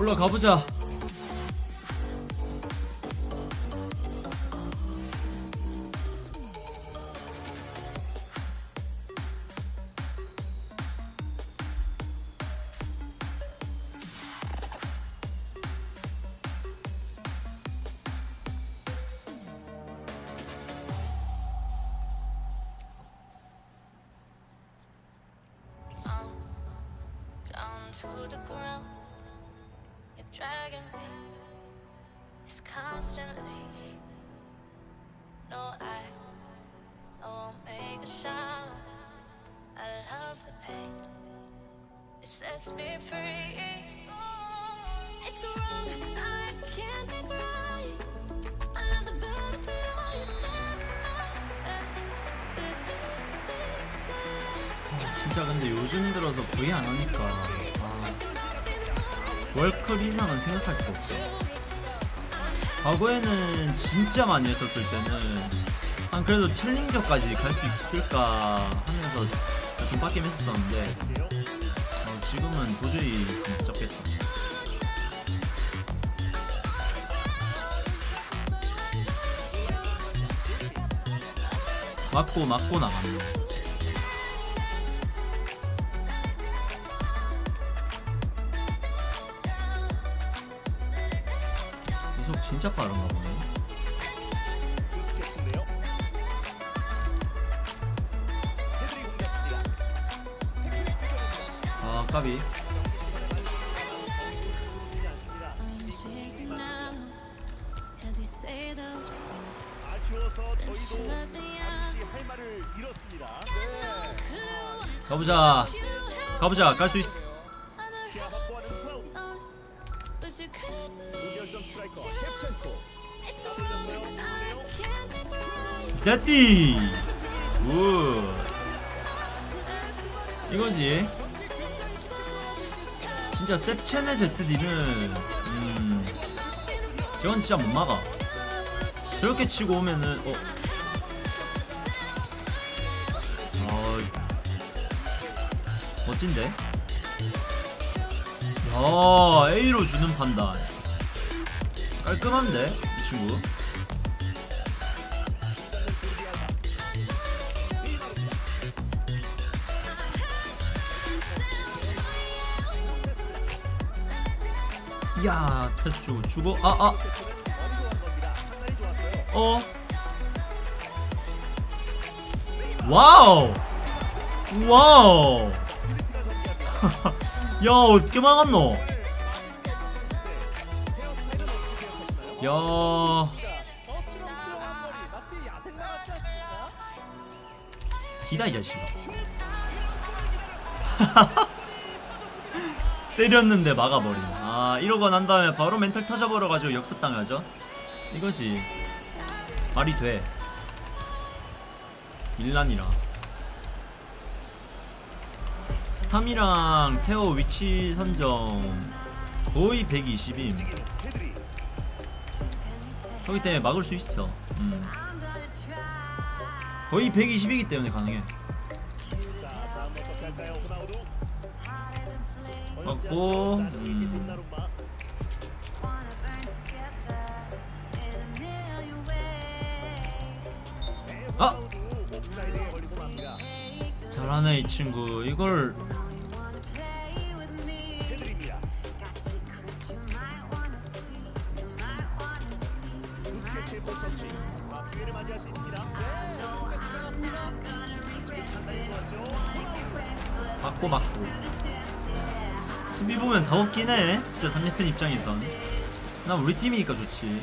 올라가보자 Dragging me. It's constantly. No, I, I won't make a sound. I love the pain. It sets me free. It's wrong. I can't make right. I love the butterfly set myself. This is the last 아, 진짜 근데 요즘 들어서 거의 안 하니까 아, 월클 이상은 생각할 수 없어 과거에는 진짜 많이 했었을 때는 한 그래도 챌린저까지 갈 수 있을까 하면서 좀 빡김 했었는데 어, 지금은 도저히 좀 적겠다 맞고 맞고 구 할 말을 잃었습니다. 네. Clue 가보자 가보자 깔수 있어 세띠 굿. 이거지. 진짜 셉첸의 ZD는 음 저건 진짜 못 막아. 저렇게 치고 오면은 어. 어, 멋진데? 야 A로 주는 판단 깔끔한데 이 친구? 야 패스 주고 아아. 좋았어요. 어? 와우! 와우! 야 어떻게 막았노 야. 디다 이 자식아. 때렸는데 막아버리네. 아 이러고 난 다음에 바로 멘탈 터져버려가지고 역습당하죠. 이것이 말이 돼. 밀란이라. 스탐이랑 테오 위치 선정 거의 120임 헤드리. 그렇기 때문에 막을 수 있어 음. 거의 120이기 때문에 가능해. 맞고, 음. 아! 잘하네 이 친구 이걸 맞고 맞고. 수비 보면 다 없긴 해. 진짜 상대편 입장에선. 난 우리 팀이니까 좋지.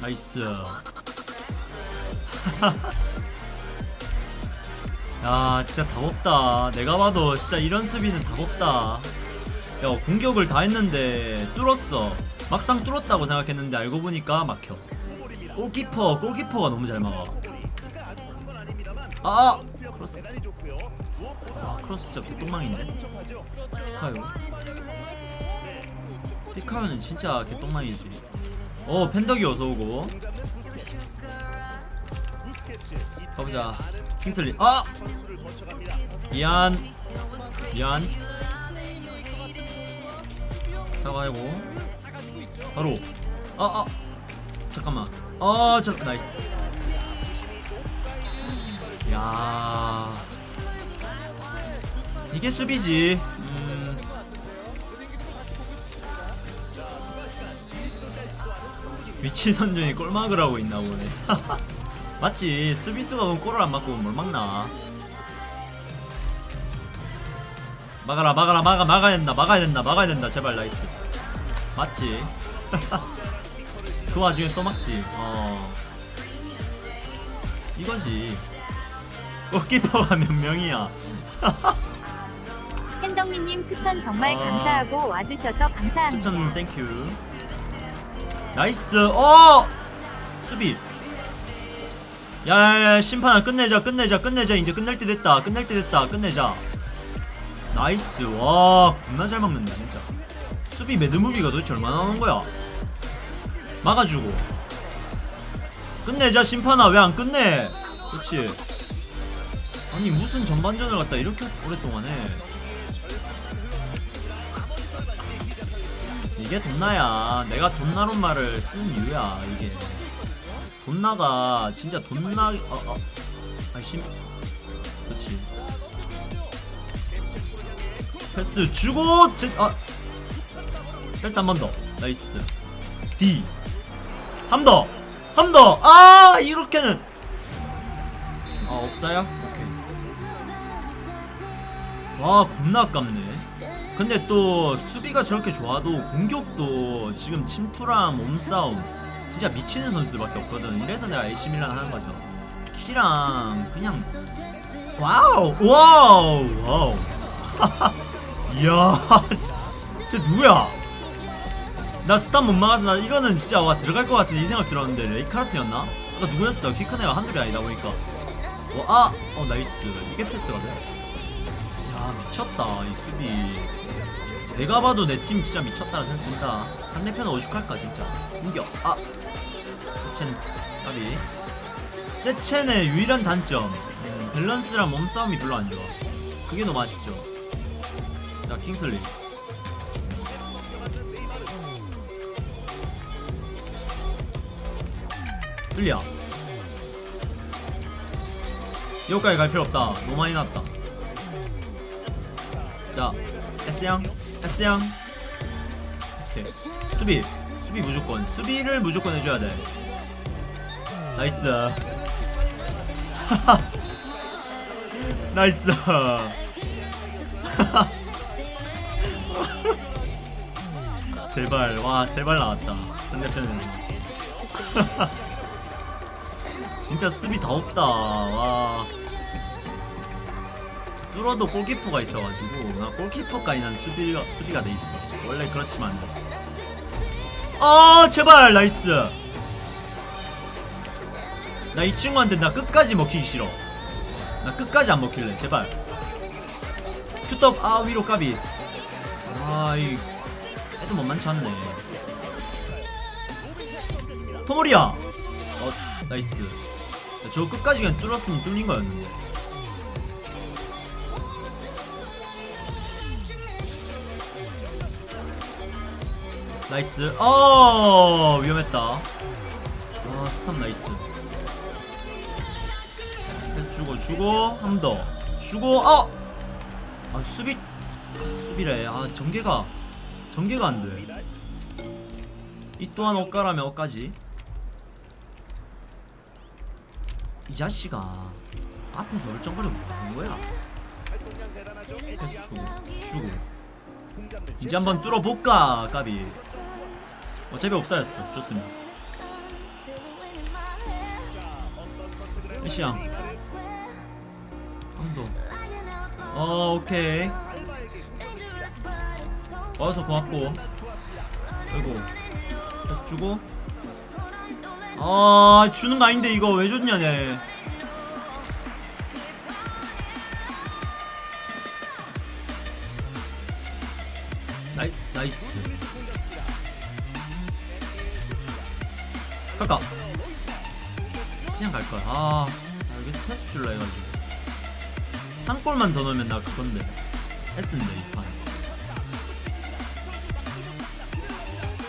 나이스 야 진짜 답 없다 내가 봐도 진짜 이런 수비는 답 없다 야 공격을 다 했는데 뚫었어 막상 뚫었다고 생각했는데 알고 보니까 막혀. 골키퍼 골키퍼가 너무 잘 막아 아닙니다만 아! 크로스 아 크로스 진짜 개똥망인데. 피카요 네. 피카요는 진짜 개똥망이지 오 펜덕이 어서오고 가보자. 킹슬리. 아! 미안. 미안. 사과하고. 바로. 아아. 잠깐만. 아저 나이스. 야. 이게 수비지. 음. 위치 선정이 골 막으라고 있나 보네 맞지 수비수가 그럼 골을 안 막고 뭘 막나? 막아라 막아라 막아 막아야 된다 막아야 된다 막아야 된다. 제발 nice. 맞지? 그 와중에 또 막지. 어. 이거지. 골키퍼가 몇 명이야? 팬덕니님 추천 정말 아. 감사하고 와주셔서 감사합니다. 추천 thank you nice. 어! 수비 야야야 심판아 끝내자 끝내자 끝내자. 이제 끝낼 때 됐다. 끝낼 때 됐다. 끝내자. 나이스. 와 겁나 잘 막는다 진짜. 수비 mad movie가 도대체 얼마나 나오는 거야? 막아주고. 끝내자 심판아. 왜 안 끝내? 그렇지 아니 무슨 전반전을 갖다 이렇게 오랫동안 해? 이게 돈나야. 내가 돈나론 말을 쓰는 이유야 이게 돈 나가 진짜 돈 나 어, 어. 아심? 그렇지. 패스 주고 제, 아 패스 한 번 더. 나이스. D. 한 더. 한 더. 아 이렇게는. 아 없어요? 오케이. 와 겁나 아깝네. 근데 또 수비가 저렇게 좋아도 공격도 지금 침투랑 몸싸움 진짜 미치는 선수들밖에 없거든. 이래서 내가 AC 밀란 하는 거죠. 키랑 그냥 wow wow wow. 이야 쟤 누구야? 나 스탐 못 막아서 나 이거는 진짜 와 들어갈 것 같은 이 생각 들었는데 레이카르트였나? 아까 누구였어? 키 큰 애가 한둘이 아니다 보니까. 어, 아! 어 nice. 이게 패스가 돼? 야 미쳤다 이 수비. 내가 봐도 내 팀 진짜 미쳤다라 생각된다. 상대편은 오죽할까 진짜. 공격 아 세첸 까비 세첸의 유일한 단점 음, 밸런스랑 몸싸움이 별로 안 좋아. 그게 너무 아쉽죠. 자 킹슬리. 슬리야. 여기까지 갈 필요 없다. 너무 많이 났다. 자 S양 S양. 오케이. 수비. 수비 무조건. 수비를 무조건 해줘야 돼 나이스. 나이스. 제발 와 제발 나왔다. 상대편은. 진짜 수비 다 없다. 와. 뚫어도 골키퍼가 있어가지고 나 골키퍼까지 난 수비가 수비가 돼 있어. 원래 그렇지만. 아 제발 nice 나 이 친구한테 나 끝까지 먹히기 싫어. 나 끝까지 안 먹힐래 제발. 큐떡 아 위로 까비. 아이 애들 못만치 않네. 토모리야! 어 나이스. 저 끝까지 그냥 뚫었으면 뚫린 거였는데. 나이스. 어 위험했다. 아 스탑 나이스 주고 주고 한번더 주고 어! 아 수비 수비래. 아 전개가 전개가 안돼. 이 또한 엇가라면 엇가지. 이 자식아 앞에서 얼쩡거리고 뭐하는 거야? 활동량 대단하죠. 패스 주고 주고. 이제 한번 뚫어볼까 까비? 어차피 옵사였어. 좋습니다. 시양 어 오케이. 와서 고맙고. 아이고 패스 주고. 아 주는 거 아닌데 이거 왜 줬냐 내 한 골만 더 넣으면 나 그건데 S인데 이판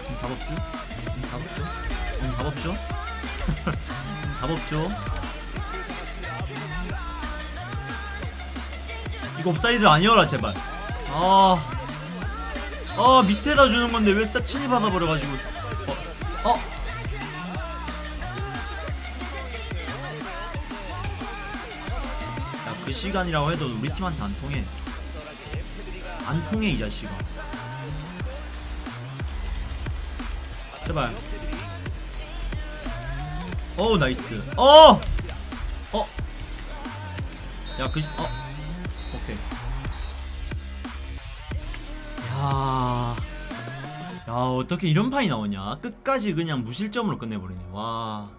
음, 답 없죠? 음, 답 없죠? 음, 답 없죠? 음, 답 없죠? 이거 옵사이드 아니어라 제발 아, 아 밑에다 주는 건데 왜 셉천이 받아버려가지고 어, 어. 그 시간이라고 해도 우리 팀한테 안 통해. 안 통해 이 자식아. 제발. 어우 nice. 어! 어! 야그 시.. 어? 오케이. 야... 야 어떻게 이런 판이 나오냐? 끝까지 그냥 무실점으로 끝내버리네. 와